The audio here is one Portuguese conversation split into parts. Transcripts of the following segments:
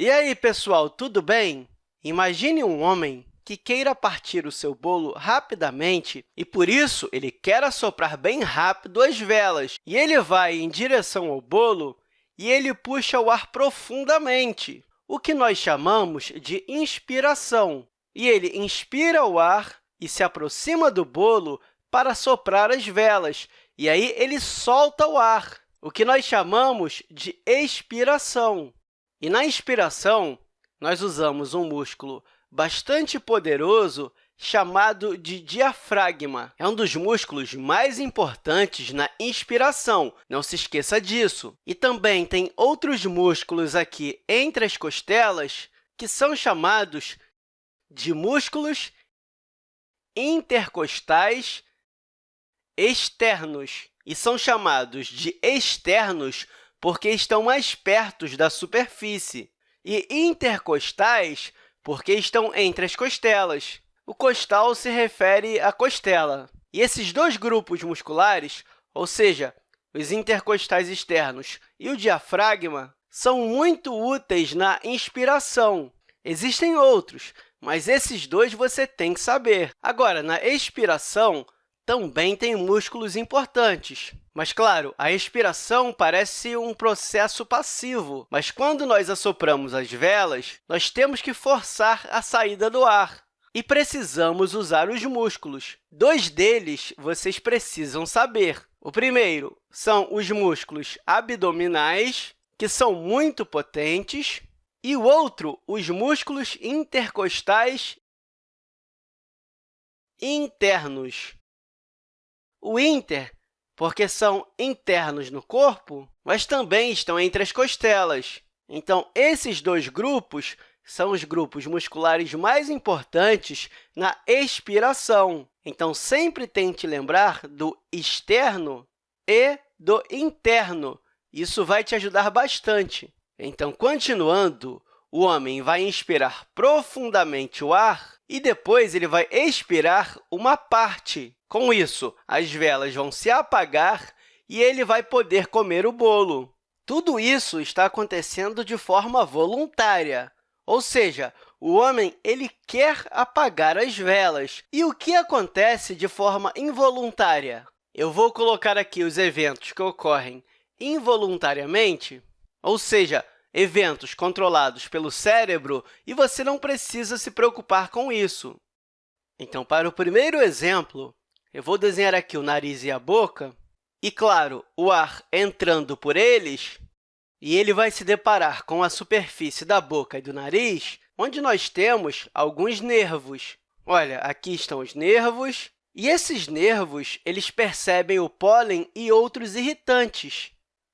E aí, pessoal, tudo bem? Imagine um homem que queira partir o seu bolo rapidamente e, por isso, ele quer assoprar bem rápido as velas. E ele vai em direção ao bolo e ele puxa o ar profundamente, o que nós chamamos de inspiração. E ele inspira o ar e se aproxima do bolo para soprar as velas, e aí ele solta o ar, o que nós chamamos de expiração. E na inspiração, nós usamos um músculo bastante poderoso chamado de diafragma. É um dos músculos mais importantes na inspiração, não se esqueça disso. E também tem outros músculos aqui entre as costelas que são chamados de músculos intercostais externos, e são chamados de externos porque estão mais perto da superfície, e intercostais porque estão entre as costelas. O costal se refere à costela. E esses dois grupos musculares, ou seja, os intercostais externos e o diafragma, são muito úteis na inspiração. Existem outros, mas esses dois você tem que saber. Agora, na expiração, também tem músculos importantes. Mas, claro, a expiração parece um processo passivo, mas quando nós assopramos as velas, nós temos que forçar a saída do ar e precisamos usar os músculos. Dois deles vocês precisam saber. O primeiro são os músculos abdominais, que são muito potentes, e o outro, os músculos intercostais internos. O inter, porque são internos no corpo, mas também estão entre as costelas. Então, esses dois grupos são os grupos musculares mais importantes na expiração. Então, sempre tente lembrar do externo e do interno. Isso vai te ajudar bastante. Então, continuando, o homem vai inspirar profundamente o ar e depois ele vai expirar uma parte. Com isso, as velas vão se apagar e ele vai poder comer o bolo. Tudo isso está acontecendo de forma voluntária, ou seja, o homem ele quer apagar as velas. E o que acontece de forma involuntária? Eu vou colocar aqui os eventos que ocorrem involuntariamente, ou seja, eventos controlados pelo cérebro, e você não precisa se preocupar com isso. Então, para o primeiro exemplo, eu vou desenhar aqui o nariz e a boca, e, claro, o ar entrando por eles, e ele vai se deparar com a superfície da boca e do nariz, onde nós temos alguns nervos. Olha, aqui estão os nervos, e esses nervos eles percebem o pólen e outros irritantes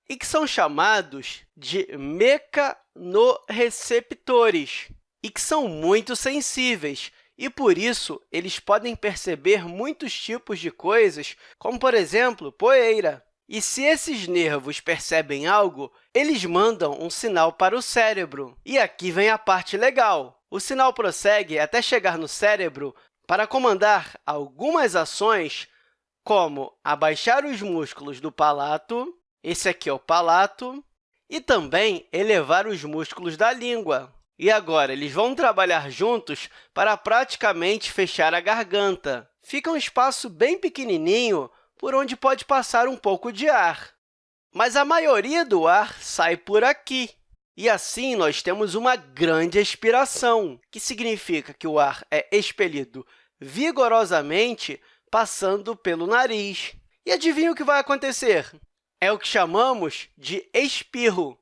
e que são chamados de mecanorreceptores e que são muito sensíveis, e, por isso, eles podem perceber muitos tipos de coisas, como, por exemplo, poeira. E se esses nervos percebem algo, eles mandam um sinal para o cérebro. E aqui vem a parte legal. O sinal prossegue até chegar no cérebro para comandar algumas ações, como abaixar os músculos do palato, esse aqui é o palato, e também elevar os músculos da língua. E agora, eles vão trabalhar juntos para praticamente fechar a garganta. Fica um espaço bem pequenininho por onde pode passar um pouco de ar. Mas a maioria do ar sai por aqui. E assim, nós temos uma grande expiração, que significa que o ar é expelido vigorosamente passando pelo nariz. E adivinha o que vai acontecer? É o que chamamos de espirro.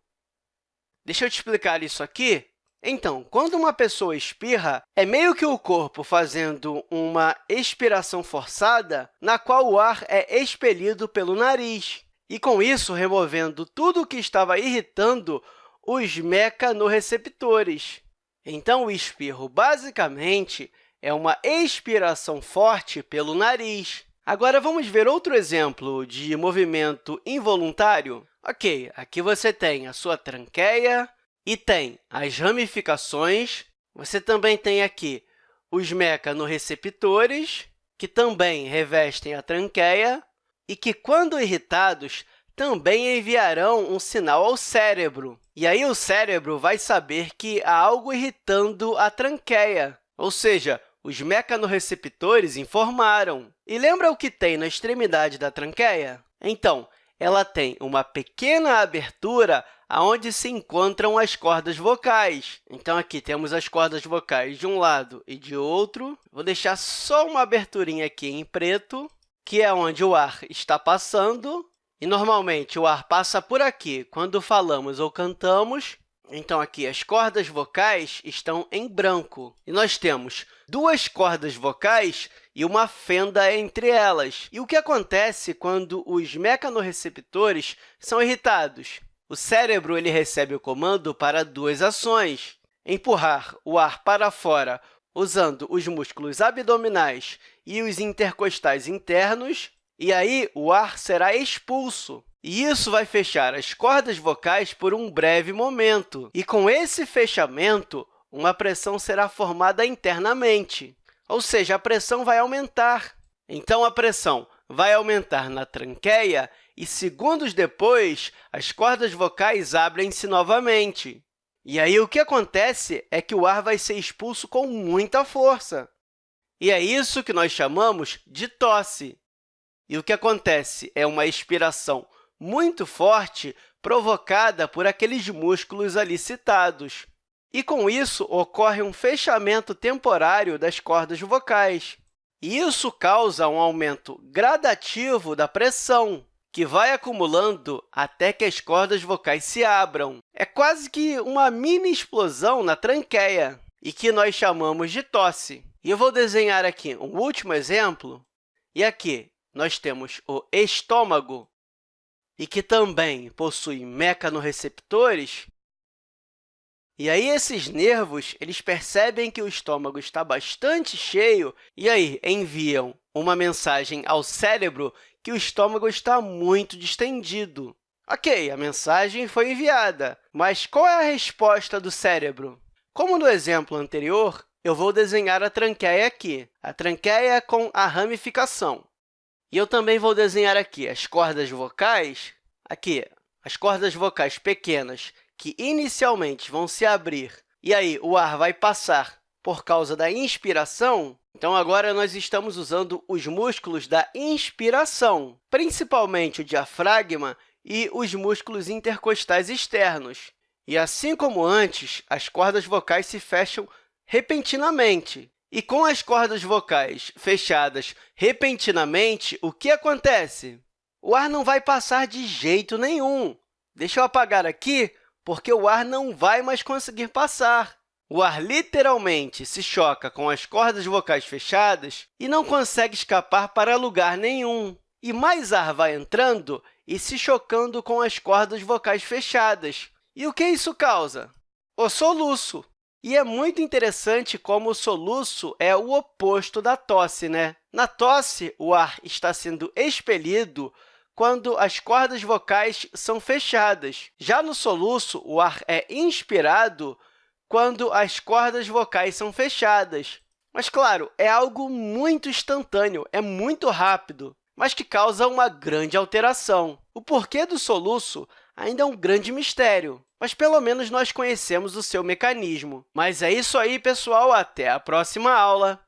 Deixa eu te explicar isso aqui. Então, quando uma pessoa espirra, é meio que o corpo fazendo uma expiração forçada, na qual o ar é expelido pelo nariz, e, com isso, removendo tudo o que estava irritando os mecanorreceptores. Então, o espirro, basicamente, é uma expiração forte pelo nariz. Agora, vamos ver outro exemplo de movimento involuntário? Ok, aqui você tem a sua tranqueia e tem as ramificações. Você também tem aqui os mecanorreceptores, que também revestem a tranqueia e que, quando irritados, também enviarão um sinal ao cérebro. E aí o cérebro vai saber que há algo irritando a tranqueia, ou seja, os mecanorreceptores informaram. E lembra o que tem na extremidade da tranqueia? Então, ela tem uma pequena abertura onde se encontram as cordas vocais. Então, aqui temos as cordas vocais de um lado e de outro. Vou deixar só uma aberturinha aqui em preto, que é onde o ar está passando. E, normalmente, o ar passa por aqui quando falamos ou cantamos. Então, aqui, as cordas vocais estão em branco. E nós temos duas cordas vocais e uma fenda entre elas. E o que acontece quando os mecanorreceptores são irritados? O cérebro ele recebe o comando para duas ações. Empurrar o ar para fora usando os músculos abdominais e os intercostais internos, e aí o ar será expulso. E isso vai fechar as cordas vocais por um breve momento. E com esse fechamento, uma pressão será formada internamente, ou seja, a pressão vai aumentar. Então, a pressão vai aumentar na tranqueia e, segundos depois, as cordas vocais abrem-se novamente. E aí, o que acontece é que o ar vai ser expulso com muita força. E é isso que nós chamamos de tosse. E o que acontece é uma expiração muito forte provocada por aqueles músculos ali citados. E, com isso, ocorre um fechamento temporário das cordas vocais. E isso causa um aumento gradativo da pressão, que vai acumulando até que as cordas vocais se abram. É quase que uma mini explosão na tranqueia, e que nós chamamos de tosse. E eu vou desenhar aqui um último exemplo. E aqui nós temos o estômago, e que também possui mecanorreceptores, e aí, esses nervos eles percebem que o estômago está bastante cheio e aí enviam uma mensagem ao cérebro que o estômago está muito distendido. Ok, a mensagem foi enviada, mas qual é a resposta do cérebro? Como no exemplo anterior, eu vou desenhar a tranqueia aqui, a tranqueia com a ramificação. E eu também vou desenhar aqui as cordas vocais, aqui, as cordas vocais pequenas, que inicialmente vão se abrir, e aí o ar vai passar por causa da inspiração, então agora nós estamos usando os músculos da inspiração, principalmente o diafragma e os músculos intercostais externos. E assim como antes, as cordas vocais se fecham repentinamente. E com as cordas vocais fechadas repentinamente, o que acontece? O ar não vai passar de jeito nenhum. Deixa eu apagar aqui, porque o ar não vai mais conseguir passar. O ar literalmente se choca com as cordas vocais fechadas e não consegue escapar para lugar nenhum. E mais ar vai entrando e se chocando com as cordas vocais fechadas. E o que isso causa? O soluço. E é muito interessante como o soluço é o oposto da tosse. Né? Na tosse, o ar está sendo expelido quando as cordas vocais são fechadas. Já no soluço, o ar é inspirado quando as cordas vocais são fechadas. Mas, claro, é algo muito instantâneo, é muito rápido, mas que causa uma grande alteração. O porquê do soluço ainda é um grande mistério, mas pelo menos nós conhecemos o seu mecanismo. Mas é isso aí, pessoal. Até a próxima aula!